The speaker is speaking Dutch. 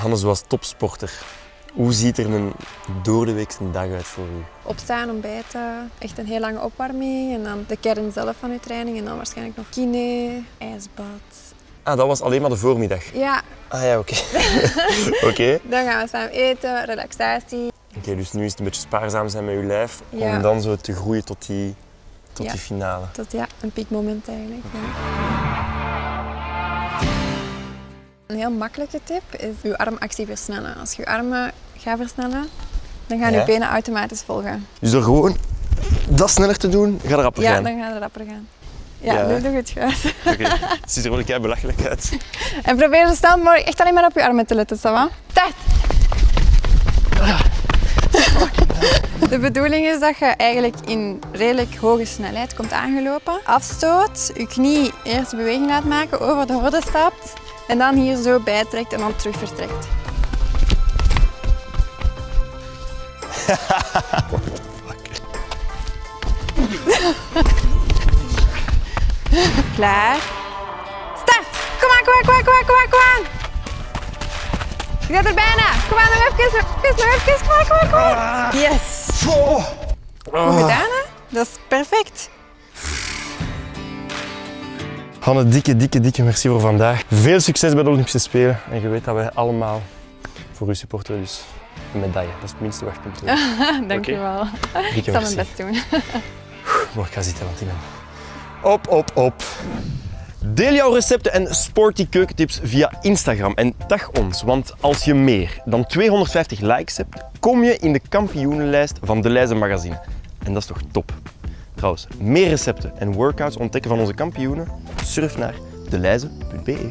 Hanne, zoals topsporter, hoe ziet er een doordeweekse dag uit voor u? Opstaan, ontbijten, echt een heel lange opwarming en dan de kern zelf van uw training en dan waarschijnlijk nog kine, ijsbad. Ah, dat was alleen maar de voormiddag. Ja, Ah ja, oké. Oké. dan gaan we samen eten, relaxatie. Oké, dus nu is het een beetje spaarzaam zijn met uw lijf Ja. om dan zo te groeien tot die, tot Ja. die finale. Tot ja, een piekmoment eigenlijk. ja. Een heel makkelijke tip is uw armactie versnellen. Als je armen gaat versnellen, dan gaan Ja. uw benen automatisch volgen. Dus door gewoon dat sneller te doen, gaat er rapper Ja, gaan. dan gaat het rapper gaan. Ja, Ja. nu doe je het goed. Oké, het ziet er wel kei belachelijk uit. En probeer zo snel mogelijk echt alleen maar op je armen te letten, ça va? Start! De bedoeling is dat je eigenlijk in redelijk hoge snelheid komt aangelopen. Afstoot, je knie eerst de beweging laat maken, over de horde stapt en dan hier zo bijtrekt en dan terug vertrekt. Klaar. Start! Kom aan, kom aan, kom aan, kom aan, kom aan, kom aan! Je bent er bijna. Kom aan, nog even, nog even, nog even. Kom aan, kom aan, kom aan. Yes! Goed gedaan, hè? Dat is perfect. Hanne, dikke, dikke, dikke merci voor vandaag. Veel succes bij de Olympische Spelen. En je weet dat wij allemaal voor u supporteren, dus een medaille. Dat is het minste wat je kunt doen. Dank je wel. Dikke Ik zal merci. mijn best doen. Mocht ik gaan zitten, want ik ben... Op, op, op. Deel jouw recepten en sporty keukentips via Instagram en tag ons, want als je meer dan 250 likes hebt, kom je in de kampioenenlijst van De Leize Magazine. En dat is toch top? Meer recepten en workouts ontdekken van onze kampioenen? Surf naar deleize.be.